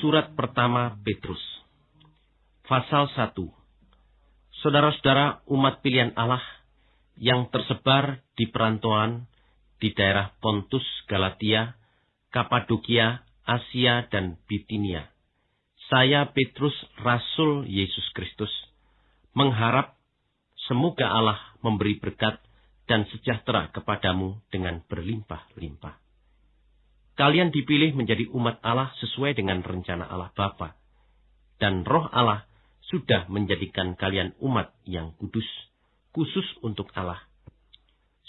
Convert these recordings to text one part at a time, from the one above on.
Surat pertama Petrus Pasal 1 Saudara-saudara umat pilihan Allah yang tersebar di perantauan di daerah Pontus, Galatia, Kapadokia, Asia, dan Bitinia. Saya Petrus, Rasul Yesus Kristus, mengharap semoga Allah memberi berkat dan sejahtera kepadamu dengan berlimpah-limpah. Kalian dipilih menjadi umat Allah sesuai dengan rencana Allah Bapa, dan roh Allah sudah menjadikan kalian umat yang kudus, khusus untuk Allah.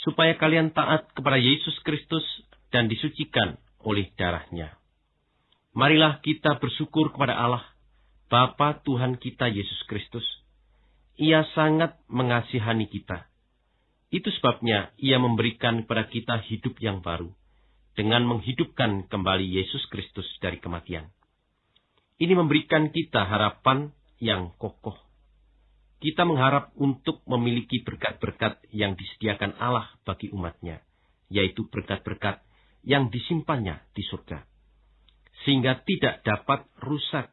Supaya kalian taat kepada Yesus Kristus dan disucikan oleh darahnya. Marilah kita bersyukur kepada Allah, Bapa Tuhan kita Yesus Kristus. Ia sangat mengasihani kita. Itu sebabnya ia memberikan kepada kita hidup yang baru, dengan menghidupkan kembali Yesus Kristus dari kematian. Ini memberikan kita harapan yang kokoh. Kita mengharap untuk memiliki berkat-berkat yang disediakan Allah bagi umatnya, yaitu berkat-berkat yang disimpannya di surga sehingga tidak dapat rusak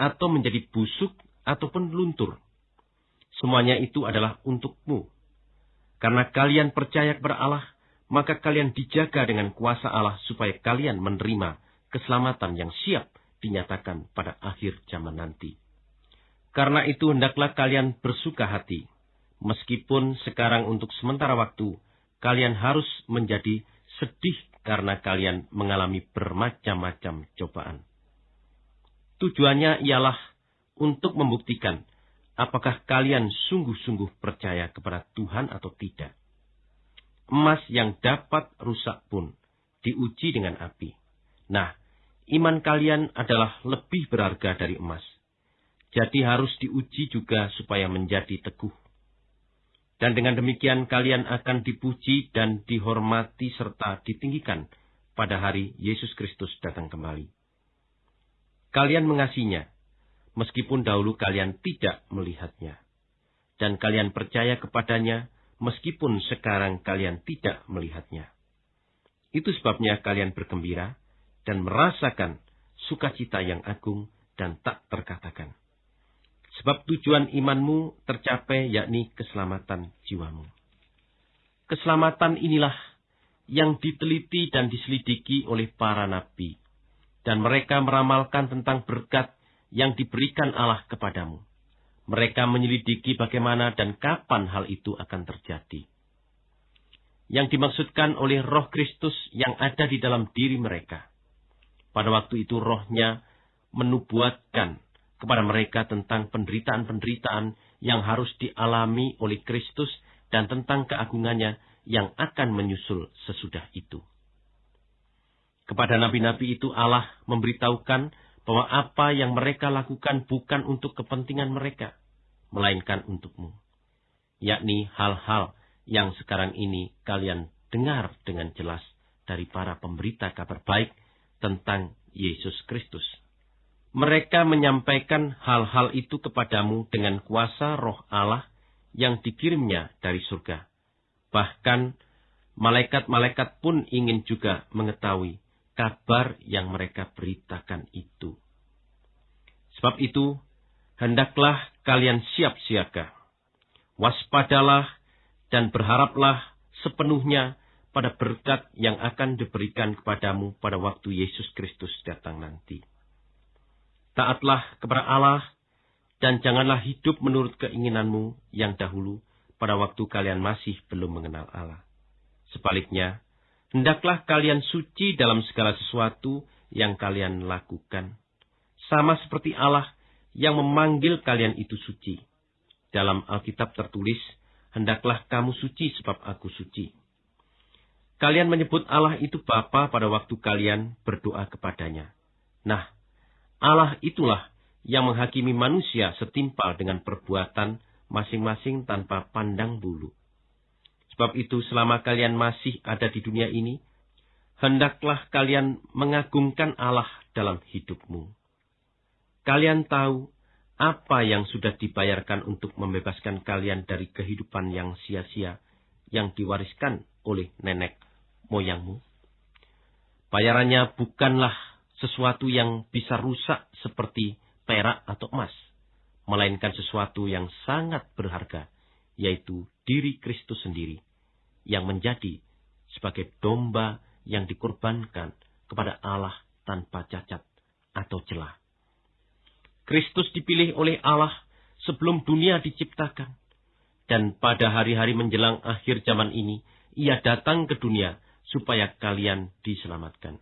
atau menjadi busuk ataupun luntur. Semuanya itu adalah untukmu. Karena kalian percaya kepada Allah, maka kalian dijaga dengan kuasa Allah supaya kalian menerima keselamatan yang siap dinyatakan pada akhir zaman nanti. Karena itu hendaklah kalian bersuka hati, meskipun sekarang untuk sementara waktu kalian harus menjadi sedih karena kalian mengalami bermacam-macam cobaan. Tujuannya ialah untuk membuktikan apakah kalian sungguh-sungguh percaya kepada Tuhan atau tidak. Emas yang dapat rusak pun diuji dengan api. Nah, iman kalian adalah lebih berharga dari emas. Jadi harus diuji juga supaya menjadi teguh. Dan dengan demikian kalian akan dipuji dan dihormati serta ditinggikan pada hari Yesus Kristus datang kembali. Kalian mengasihinya, meskipun dahulu kalian tidak melihatnya. Dan kalian percaya kepadanya, meskipun sekarang kalian tidak melihatnya. Itu sebabnya kalian bergembira dan merasakan sukacita yang agung dan tak terkatakan. Sebab tujuan imanmu tercapai yakni keselamatan jiwamu. Keselamatan inilah yang diteliti dan diselidiki oleh para nabi. Dan mereka meramalkan tentang berkat yang diberikan Allah kepadamu. Mereka menyelidiki bagaimana dan kapan hal itu akan terjadi. Yang dimaksudkan oleh roh Kristus yang ada di dalam diri mereka. Pada waktu itu rohnya menubuatkan kepada mereka tentang penderitaan-penderitaan yang harus dialami oleh Kristus dan tentang keagungannya yang akan menyusul sesudah itu. Kepada nabi-nabi itu Allah memberitahukan bahwa apa yang mereka lakukan bukan untuk kepentingan mereka, melainkan untukmu. Yakni hal-hal yang sekarang ini kalian dengar dengan jelas dari para pemberita kabar baik tentang Yesus Kristus. Mereka menyampaikan hal-hal itu kepadamu dengan kuasa roh Allah yang dikirimnya dari surga. Bahkan malaikat-malaikat pun ingin juga mengetahui kabar yang mereka beritakan itu. Sebab itu, hendaklah kalian siap siaga. Waspadalah dan berharaplah sepenuhnya pada berkat yang akan diberikan kepadamu pada waktu Yesus Kristus datang nanti. Taatlah kepada Allah dan janganlah hidup menurut keinginanmu yang dahulu pada waktu kalian masih belum mengenal Allah. Sebaliknya, hendaklah kalian suci dalam segala sesuatu yang kalian lakukan. Sama seperti Allah yang memanggil kalian itu suci. Dalam Alkitab tertulis, hendaklah kamu suci sebab aku suci. Kalian menyebut Allah itu Bapa pada waktu kalian berdoa kepadanya. Nah, Allah itulah yang menghakimi manusia setimpal dengan perbuatan masing-masing tanpa pandang bulu. Sebab itu selama kalian masih ada di dunia ini, hendaklah kalian mengagungkan Allah dalam hidupmu. Kalian tahu apa yang sudah dibayarkan untuk membebaskan kalian dari kehidupan yang sia-sia yang diwariskan oleh nenek moyangmu. Bayarannya bukanlah sesuatu yang bisa rusak seperti perak atau emas, melainkan sesuatu yang sangat berharga, yaitu diri Kristus sendiri, yang menjadi sebagai domba yang dikorbankan kepada Allah tanpa cacat atau celah. Kristus dipilih oleh Allah sebelum dunia diciptakan. Dan pada hari-hari menjelang akhir zaman ini, ia datang ke dunia supaya kalian diselamatkan.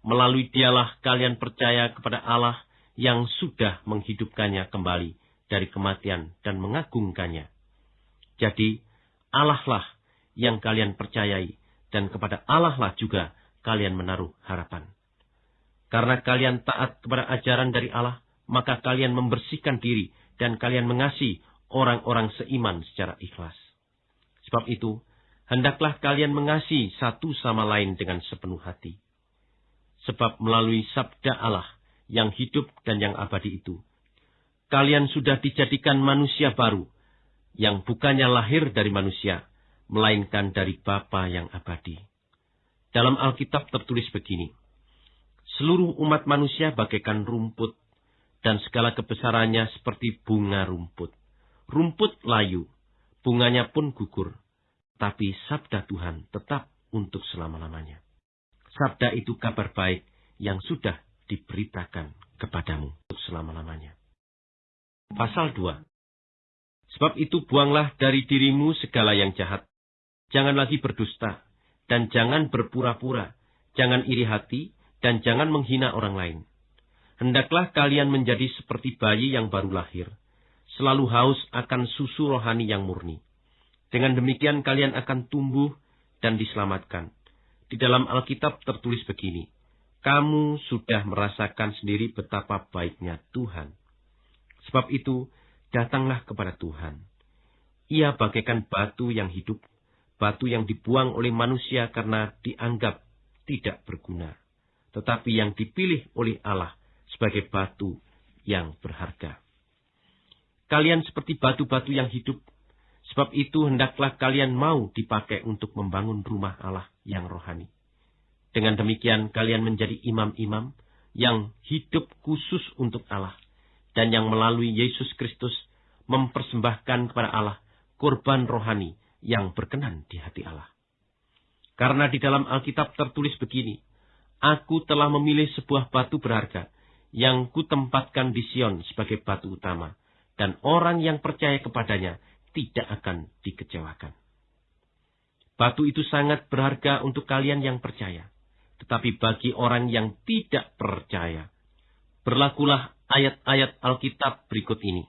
Melalui dialah kalian percaya kepada Allah yang sudah menghidupkannya kembali dari kematian dan mengagungkannya. Jadi, Allah lah yang kalian percayai dan kepada Allah lah juga kalian menaruh harapan. Karena kalian taat kepada ajaran dari Allah, maka kalian membersihkan diri dan kalian mengasihi orang-orang seiman secara ikhlas. Sebab itu, hendaklah kalian mengasihi satu sama lain dengan sepenuh hati. Sebab melalui sabda Allah yang hidup dan yang abadi itu, kalian sudah dijadikan manusia baru, yang bukannya lahir dari manusia, melainkan dari Bapa yang abadi. Dalam Alkitab tertulis begini, Seluruh umat manusia bagaikan rumput, dan segala kebesarannya seperti bunga rumput. Rumput layu, bunganya pun gugur, tapi sabda Tuhan tetap untuk selama-lamanya. Sabda itu kabar baik yang sudah diberitakan kepadamu untuk selama-lamanya. Pasal 2 Sebab itu buanglah dari dirimu segala yang jahat, jangan lagi berdusta, dan jangan berpura-pura, jangan iri hati, dan jangan menghina orang lain. Hendaklah kalian menjadi seperti bayi yang baru lahir, selalu haus akan susu rohani yang murni. Dengan demikian kalian akan tumbuh dan diselamatkan. Di dalam Alkitab tertulis begini, kamu sudah merasakan sendiri betapa baiknya Tuhan. Sebab itu, datanglah kepada Tuhan. Ia bagaikan batu yang hidup batu yang dibuang oleh manusia karena dianggap tidak berguna, tetapi yang dipilih oleh Allah sebagai batu yang berharga. Kalian seperti batu-batu yang hidup, sebab itu hendaklah kalian mau dipakai untuk membangun rumah Allah yang rohani. Dengan demikian kalian menjadi imam-imam yang hidup khusus untuk Allah, dan yang melalui Yesus Kristus mempersembahkan kepada Allah korban rohani yang berkenan di hati Allah. Karena di dalam Alkitab tertulis begini, Aku telah memilih sebuah batu berharga yang kutempatkan di Sion sebagai batu utama, dan orang yang percaya kepadanya tidak akan dikecewakan. Batu itu sangat berharga untuk kalian yang percaya, tetapi bagi orang yang tidak percaya, berlakulah ayat-ayat Alkitab berikut ini.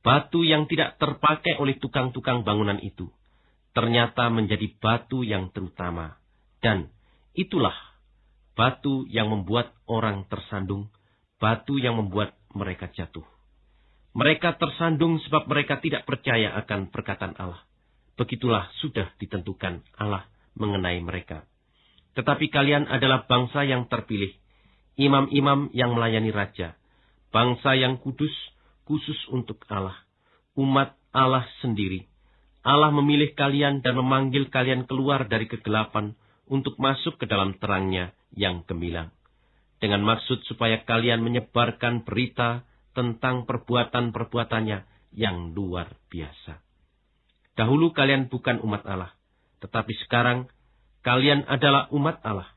Batu yang tidak terpakai oleh tukang-tukang bangunan itu ternyata menjadi batu yang terutama. Dan itulah batu yang membuat orang tersandung, batu yang membuat mereka jatuh. Mereka tersandung sebab mereka tidak percaya akan perkataan Allah. Begitulah sudah ditentukan Allah mengenai mereka. Tetapi kalian adalah bangsa yang terpilih, imam-imam yang melayani raja, bangsa yang kudus, khusus untuk Allah, umat Allah sendiri, Allah memilih kalian dan memanggil kalian keluar dari kegelapan untuk masuk ke dalam terangnya yang gemilang. Dengan maksud supaya kalian menyebarkan berita tentang perbuatan-perbuatannya yang luar biasa. Dahulu kalian bukan umat Allah, tetapi sekarang kalian adalah umat Allah.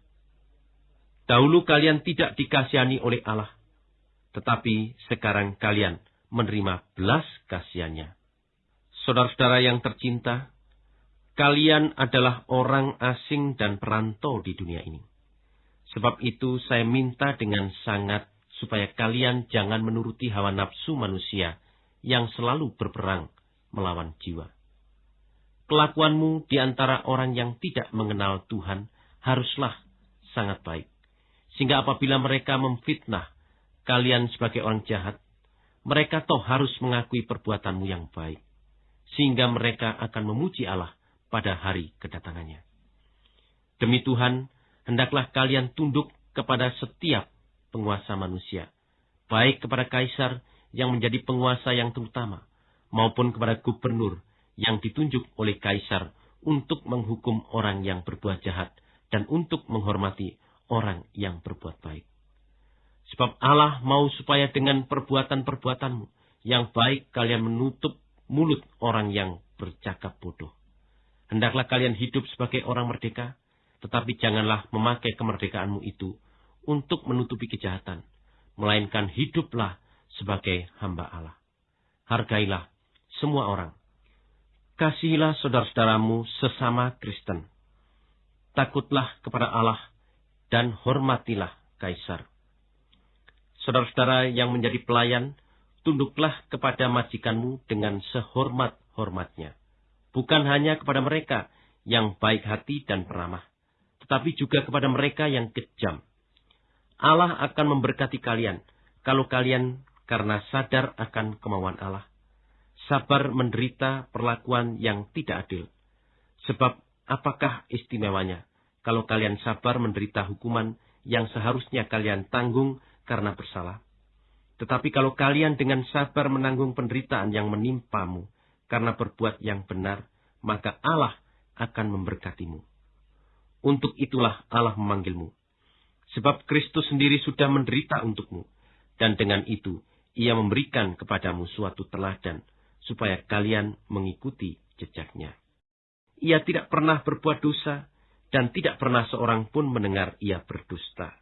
Dahulu kalian tidak dikasihani oleh Allah, tetapi sekarang kalian menerima belas kasihannya. Saudara-saudara yang tercinta, kalian adalah orang asing dan perantau di dunia ini. Sebab itu saya minta dengan sangat supaya kalian jangan menuruti hawa nafsu manusia yang selalu berperang melawan jiwa. Kelakuanmu di antara orang yang tidak mengenal Tuhan haruslah sangat baik. Sehingga apabila mereka memfitnah kalian sebagai orang jahat, mereka toh harus mengakui perbuatanmu yang baik sehingga mereka akan memuji Allah pada hari kedatangannya. Demi Tuhan, hendaklah kalian tunduk kepada setiap penguasa manusia, baik kepada kaisar yang menjadi penguasa yang terutama, maupun kepada gubernur yang ditunjuk oleh kaisar untuk menghukum orang yang berbuat jahat dan untuk menghormati orang yang berbuat baik. Sebab Allah mau supaya dengan perbuatan-perbuatanmu yang baik kalian menutup mulut orang yang bercakap bodoh. Hendaklah kalian hidup sebagai orang merdeka, tetapi janganlah memakai kemerdekaanmu itu untuk menutupi kejahatan, melainkan hiduplah sebagai hamba Allah. Hargailah semua orang. Kasihilah saudara-saudaramu sesama Kristen. Takutlah kepada Allah dan hormatilah kaisar. Saudara-saudara yang menjadi pelayan, tunduklah kepada majikanmu dengan sehormat-hormatnya. Bukan hanya kepada mereka yang baik hati dan peramah, tetapi juga kepada mereka yang kejam. Allah akan memberkati kalian kalau kalian karena sadar akan kemauan Allah. Sabar menderita perlakuan yang tidak adil. Sebab apakah istimewanya kalau kalian sabar menderita hukuman yang seharusnya kalian tanggung karena bersalah? Tetapi kalau kalian dengan sabar menanggung penderitaan yang menimpamu karena berbuat yang benar, maka Allah akan memberkatimu. Untuk itulah Allah memanggilmu. Sebab Kristus sendiri sudah menderita untukmu. Dan dengan itu, ia memberikan kepadamu suatu teladan, supaya kalian mengikuti jejaknya. Ia tidak pernah berbuat dosa, dan tidak pernah seorang pun mendengar ia berdusta.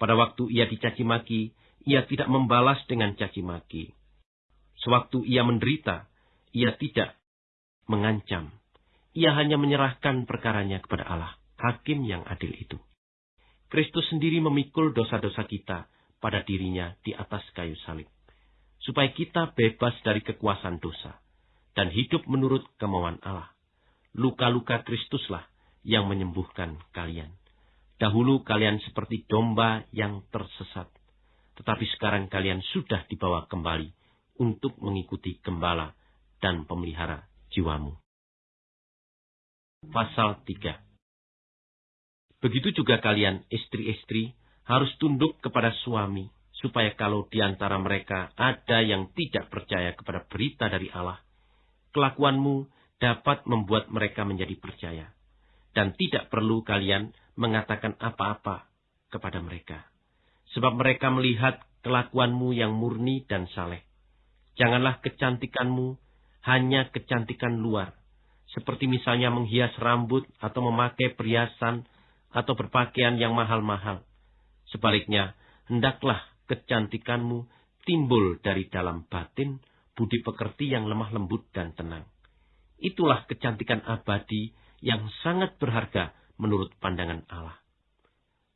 Pada waktu ia dicaci maki, ia tidak membalas dengan caci maki. Sewaktu ia menderita, ia tidak mengancam. Ia hanya menyerahkan perkaranya kepada Allah, hakim yang adil itu. Kristus sendiri memikul dosa-dosa kita pada dirinya di atas kayu salib supaya kita bebas dari kekuasaan dosa dan hidup menurut kemauan Allah. Luka-luka Kristuslah yang menyembuhkan kalian. Dahulu kalian seperti domba yang tersesat, tetapi sekarang kalian sudah dibawa kembali untuk mengikuti gembala dan pemelihara jiwamu. Pasal 3 Begitu juga kalian, istri-istri, harus tunduk kepada suami supaya kalau di antara mereka ada yang tidak percaya kepada berita dari Allah, kelakuanmu dapat membuat mereka menjadi percaya. Dan tidak perlu kalian mengatakan apa-apa kepada mereka. Sebab mereka melihat kelakuanmu yang murni dan saleh. Janganlah kecantikanmu hanya kecantikan luar, seperti misalnya menghias rambut atau memakai perhiasan atau berpakaian yang mahal-mahal. Sebaliknya, hendaklah kecantikanmu timbul dari dalam batin, budi pekerti yang lemah lembut dan tenang. Itulah kecantikan abadi yang sangat berharga menurut pandangan Allah.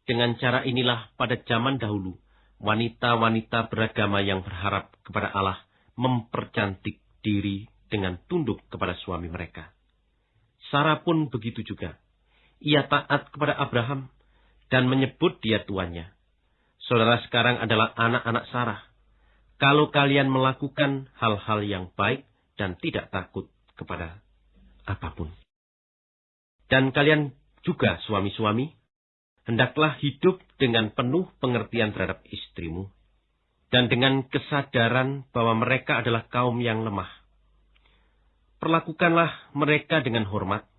Dengan cara inilah pada zaman dahulu, wanita-wanita beragama yang berharap kepada Allah mempercantik diri dengan tunduk kepada suami mereka. Sarah pun begitu juga. Ia taat kepada Abraham dan menyebut dia tuannya. Saudara sekarang adalah anak-anak Sarah. Kalau kalian melakukan hal-hal yang baik dan tidak takut kepada apa pun. Dan kalian juga suami-suami, hendaklah hidup dengan penuh pengertian terhadap istrimu, dan dengan kesadaran bahwa mereka adalah kaum yang lemah. Perlakukanlah mereka dengan hormat,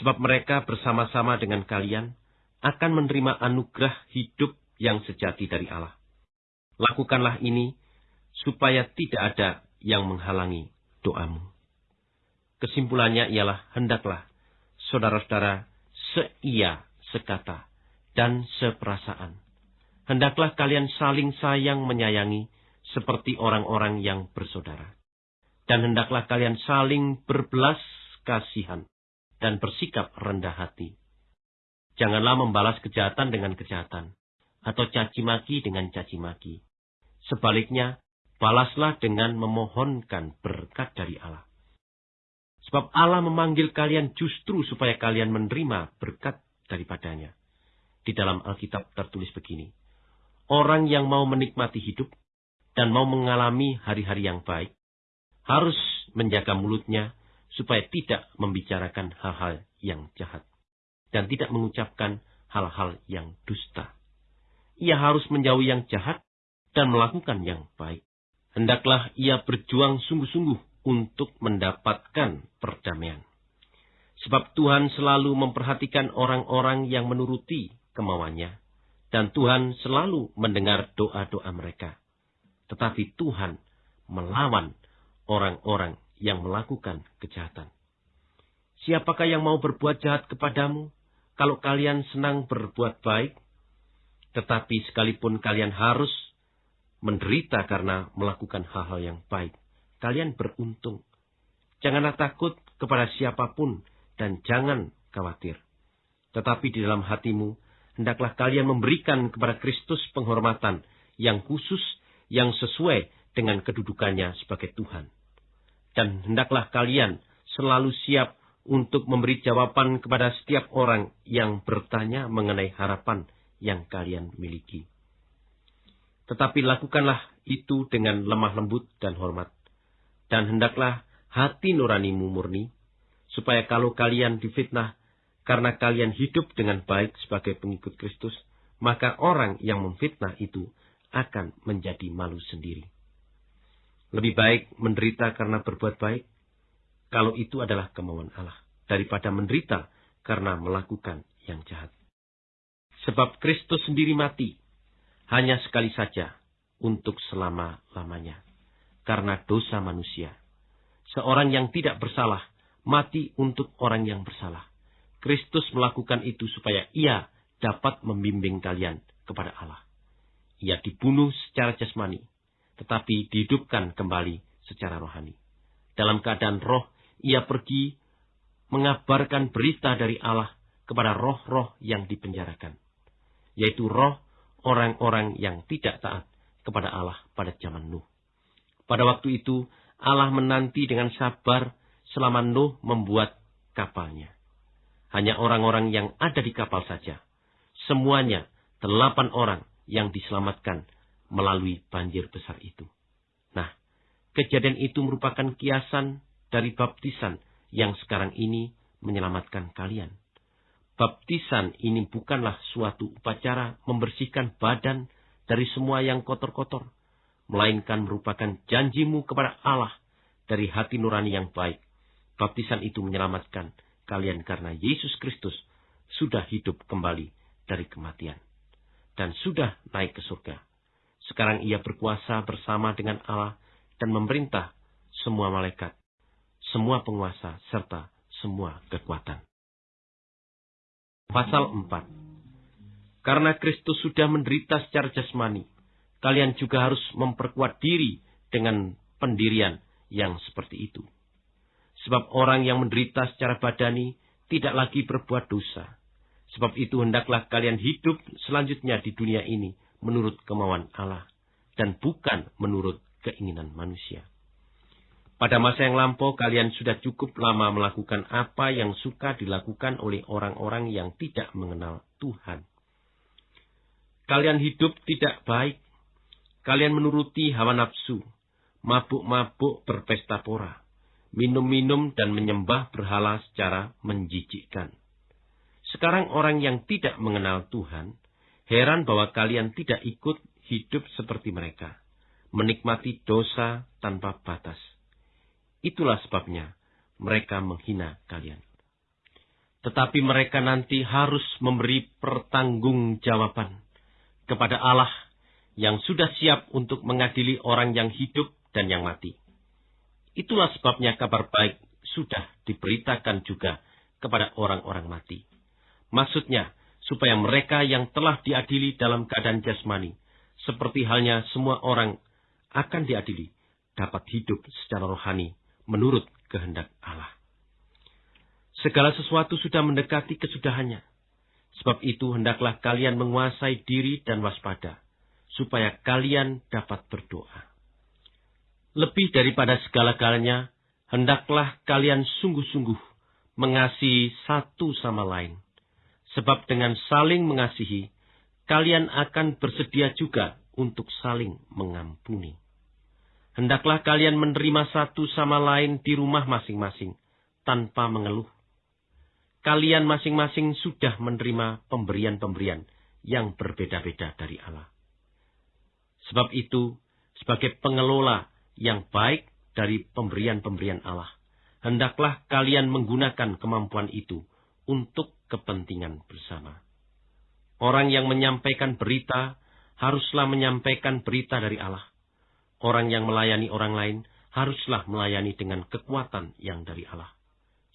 sebab mereka bersama-sama dengan kalian akan menerima anugerah hidup yang sejati dari Allah. Lakukanlah ini supaya tidak ada yang menghalangi doamu. Kesimpulannya ialah hendaklah saudara-saudara seia, sekata, dan seperasaan. Hendaklah kalian saling sayang menyayangi seperti orang-orang yang bersaudara. Dan hendaklah kalian saling berbelas kasihan dan bersikap rendah hati. Janganlah membalas kejahatan dengan kejahatan, atau caci maki dengan caci maki. Sebaliknya, balaslah dengan memohonkan berkat dari Allah. Sebab Allah memanggil kalian justru supaya kalian menerima berkat daripadanya. Di dalam Alkitab tertulis begini, Orang yang mau menikmati hidup dan mau mengalami hari-hari yang baik, harus menjaga mulutnya supaya tidak membicarakan hal-hal yang jahat dan tidak mengucapkan hal-hal yang dusta ia harus menjauhi yang jahat dan melakukan yang baik. Hendaklah ia berjuang sungguh-sungguh untuk mendapatkan perdamaian. Sebab Tuhan selalu memperhatikan orang-orang yang menuruti kemauannya dan Tuhan selalu mendengar doa-doa mereka. Tetapi Tuhan melawan orang-orang yang melakukan kejahatan. Siapakah yang mau berbuat jahat kepadamu kalau kalian senang berbuat baik? Tetapi sekalipun kalian harus menderita karena melakukan hal-hal yang baik, kalian beruntung. Janganlah takut kepada siapa pun dan jangan khawatir. Tetapi di dalam hatimu, hendaklah kalian memberikan kepada Kristus penghormatan yang khusus, yang sesuai dengan kedudukannya sebagai Tuhan. Dan hendaklah kalian selalu siap untuk memberi jawaban kepada setiap orang yang bertanya mengenai harapan yang kalian miliki. Tetapi lakukanlah itu dengan lemah lembut dan hormat. Dan hendaklah hati nuranimu murni, supaya kalau kalian difitnah karena kalian hidup dengan baik sebagai pengikut Kristus, maka orang yang memfitnah itu akan menjadi malu sendiri. Lebih baik menderita karena berbuat baik, kalau itu adalah kemauan Allah, daripada menderita karena melakukan yang jahat. Sebab Kristus sendiri mati, hanya sekali saja, untuk selama-lamanya, karena dosa manusia. Seorang yang tidak bersalah, mati untuk orang yang bersalah Kristus melakukan itu supaya ia dapat membimbing kalian kepada Allah. Ia dibunuh secara jasmani, tetapi dihidupkan kembali secara rohani. Dalam keadaan roh, ia pergi mengabarkan berita dari Allah kepada roh-roh yang dipenjarakan, yaitu roh orang-orang yang tidak taat kepada Allah pada zaman Nuh. Pada waktu itu, Allah menanti dengan sabar selama Nuh membuat kapalnya. Hanya orang-orang yang ada di kapal saja. Semuanya delapan orang yang diselamatkan melalui banjir besar itu. Nah, kejadian itu merupakan kiasan dari baptisan yang sekarang ini menyelamatkan kalian. Baptisan ini bukanlah suatu upacara membersihkan badan dari semua yang kotor-kotor, melainkan merupakan janjimu kepada Allah dari hati nurani yang baik. Baptisan itu menyelamatkan kalian karena Yesus Kristus sudah hidup kembali dari kematian dan sudah naik ke surga. Sekarang ia berkuasa bersama dengan Allah dan memerintah semua malaikat, semua penguasa, serta semua kekuatan. Pasal 4 Karena Kristus sudah menderita secara jasmani, kalian juga harus memperkuat diri dengan pendirian yang seperti itu. Sebab orang yang menderita secara badani tidak lagi berbuat dosa. Sebab itu hendaklah kalian hidup selanjutnya di dunia ini menurut kemauan Allah dan bukan menurut keinginan manusia. Pada masa yang lampau kalian sudah cukup lama melakukan apa yang suka dilakukan oleh orang-orang yang tidak mengenal Tuhan. Kalian hidup tidak baik. Kalian menuruti hawa nafsu, mabuk-mabuk berpesta pora minum-minum dan menyembah berhala secara menjijikkan. Sekarang orang yang tidak mengenal Tuhan, heran bahwa kalian tidak ikut hidup seperti mereka, menikmati dosa tanpa batas. Itulah sebabnya mereka menghina kalian. Tetapi mereka nanti harus memberi pertanggungjawaban kepada Allah yang sudah siap untuk mengadili orang yang hidup dan yang mati. Itulah sebabnya kabar baik sudah diberitakan juga kepada orang-orang mati. Maksudnya, supaya mereka yang telah diadili dalam keadaan jasmani, seperti halnya semua orang akan diadili, dapat hidup secara rohani menurut kehendak Allah. Segala sesuatu sudah mendekati kesudahannya. Sebab itu hendaklah kalian menguasai diri dan waspada, supaya kalian dapat berdoa. Lebih daripada segala-galanya, hendaklah kalian sungguh-sungguh mengasihi satu sama lain. Sebab dengan saling mengasihi, kalian akan bersedia juga untuk saling mengampuni. Hendaklah kalian menerima satu sama lain di rumah masing-masing, tanpa mengeluh. Kalian masing-masing sudah menerima pemberian-pemberian yang berbeda-beda dari Allah. Sebab itu, sebagai pengelola yang baik dari pemberian-pemberian Allah. Hendaklah kalian menggunakan kemampuan itu untuk kepentingan bersama. Orang yang menyampaikan berita haruslah menyampaikan berita dari Allah. Orang yang melayani orang lain haruslah melayani dengan kekuatan yang dari Allah.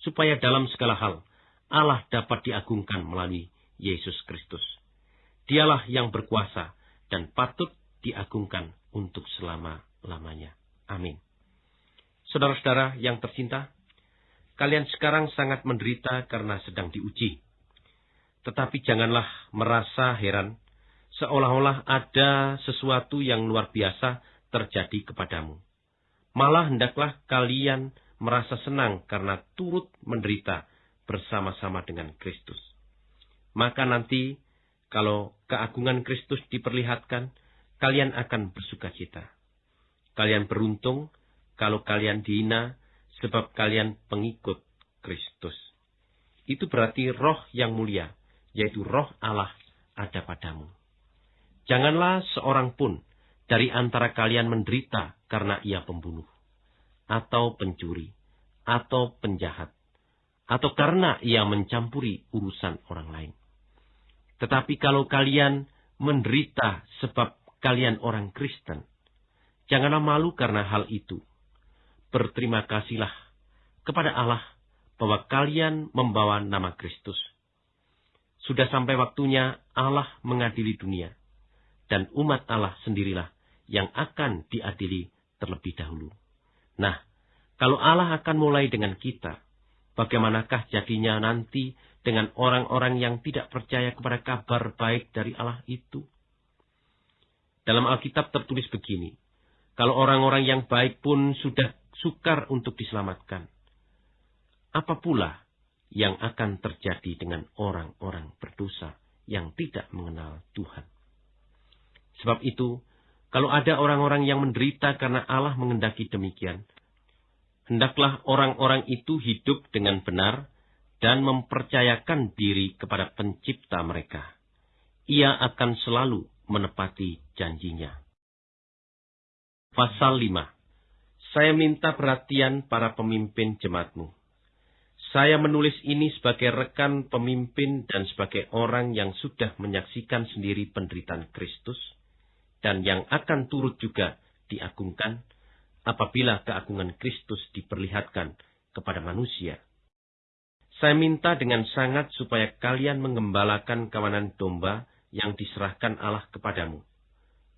Supaya dalam segala hal, Allah dapat diagungkan melalui Yesus Kristus. Dialah yang berkuasa dan patut diagungkan untuk selama-lamanya. Amin. Saudara-saudara yang tercinta, kalian sekarang sangat menderita karena sedang diuji. Tetapi janganlah merasa heran, seolah-olah ada sesuatu yang luar biasa terjadi kepadamu. Malah hendaklah kalian merasa senang karena turut menderita bersama-sama dengan Kristus. Maka nanti, kalau keagungan Kristus diperlihatkan, kalian akan bersuka cita. Kalian beruntung kalau kalian dihina sebab kalian pengikut Kristus. Itu berarti roh yang mulia yaitu roh Allah, ada padamu. Janganlah seorang pun dari antara kalian menderita karena ia pembunuh, atau pencuri, atau penjahat, atau karena ia mencampuri urusan orang lain. Tetapi kalau kalian menderita sebab kalian orang Kristen, janganlah malu karena hal itu. Berterima kasihlah kepada Allah bahwa kalian membawa nama Kristus sudah sampai waktunya Allah mengadili dunia. Dan umat Allah sendirilah yang akan diadili terlebih dahulu. Nah, kalau Allah akan mulai dengan kita, bagaimanakah jadinya nanti dengan orang-orang yang tidak percaya kepada kabar baik dari Allah itu? Dalam Alkitab tertulis begini, kalau orang-orang yang baik pun sudah sukar untuk diselamatkan, apa pula yang akan terjadi dengan orang-orang berdosa yang tidak mengenal Tuhan. Sebab itu, kalau ada orang-orang yang menderita karena Allah mengendaki demikian, hendaklah orang-orang itu hidup dengan benar dan mempercayakan diri kepada pencipta mereka. Ia akan selalu menepati janjinya. Pasal 5 Saya minta perhatian para pemimpin jemaatmu saya menulis ini sebagai rekan pemimpin dan sebagai orang yang sudah menyaksikan sendiri penderitaan Kristus dan yang akan turut juga diagungkan apabila keagungan Kristus diperlihatkan kepada manusia. Saya minta dengan sangat supaya kalian mengembalakan kawanan domba yang diserahkan Allah kepadamu.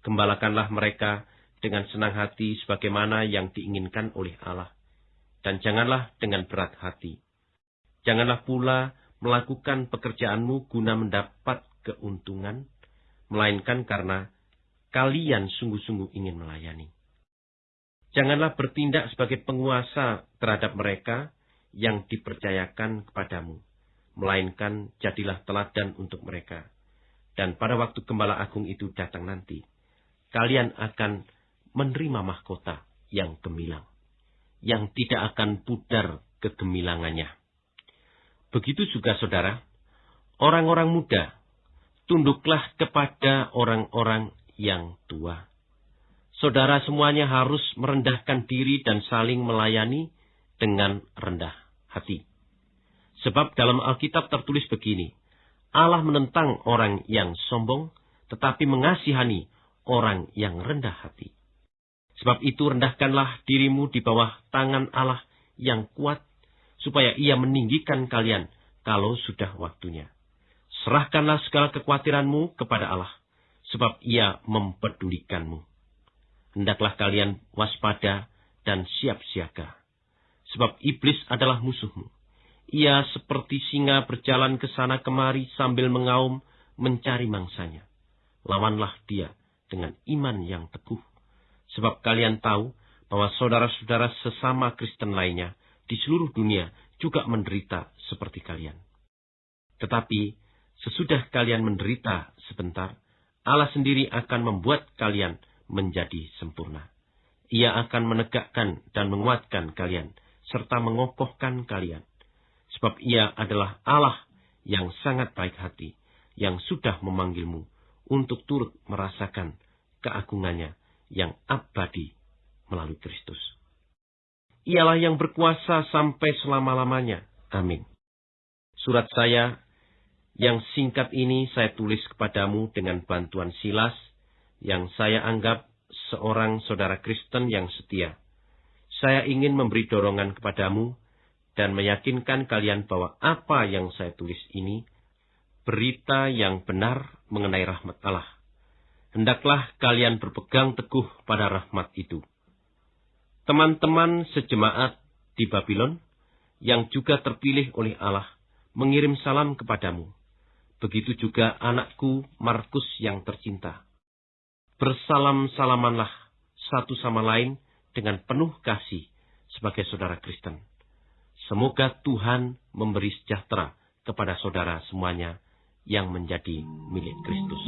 Gembalakanlah mereka dengan senang hati sebagaimana yang diinginkan oleh Allah. Dan janganlah dengan berat hati Janganlah pula melakukan pekerjaanmu guna mendapat keuntungan, melainkan karena kalian sungguh-sungguh ingin melayani. Janganlah bertindak sebagai penguasa terhadap mereka yang dipercayakan kepadamu, melainkan jadilah teladan untuk mereka. Dan pada waktu Gembala Agung itu datang nanti, kalian akan menerima mahkota yang gemilang, yang tidak akan pudar kegemilangannya. Begitu juga saudara, orang-orang muda, tunduklah kepada orang-orang yang tua. Saudara semuanya harus merendahkan diri dan saling melayani dengan rendah hati. Sebab dalam Alkitab tertulis begini, Allah menentang orang yang sombong, tetapi mengasihani orang yang rendah hati. Sebab itu rendahkanlah dirimu di bawah tangan Allah yang kuat, supaya ia meninggikan kalian kalau sudah waktunya. Serahkanlah segala kekhawatiranmu kepada Allah, sebab ia mempedulikanmu. Hendaklah kalian waspada dan siap siaga, sebab iblis adalah musuhmu. Ia seperti singa berjalan ke sana kemari sambil mengaum mencari mangsanya. Lawanlah dia dengan iman yang teguh, sebab kalian tahu bahwa saudara-saudara sesama Kristen lainnya di seluruh dunia juga menderita seperti kalian. Tetapi sesudah kalian menderita sebentar, Allah sendiri akan membuat kalian menjadi sempurna. Ia akan menegakkan dan menguatkan kalian, serta mengokohkan kalian. Sebab ia adalah Allah yang sangat baik hati, yang sudah memanggilmu untuk turut merasakan keagungannya yang abadi melalui Kristus ialah yang berkuasa sampai selama-lamanya. Amin. Surat saya Yang singkat ini saya tulis kepadamu dengan bantuan Silas, yang saya anggap seorang saudara Kristen yang setia. Saya ingin memberi dorongan kepadamu dan meyakinkan kalian bahwa apa yang saya tulis ini berita yang benar mengenai rahmat Allah. Hendaklah kalian berpegang teguh pada rahmat itu. Teman-teman sejemaat di Babylon yang juga terpilih oleh Allah mengirim salam kepadamu. Begitu juga anakku Markus yang tercinta. Bersalam-salamanlah satu sama lain dengan penuh kasih sebagai saudara Kristen. Semoga Tuhan memberi sejahtera kepada saudara semuanya yang menjadi milik Kristus.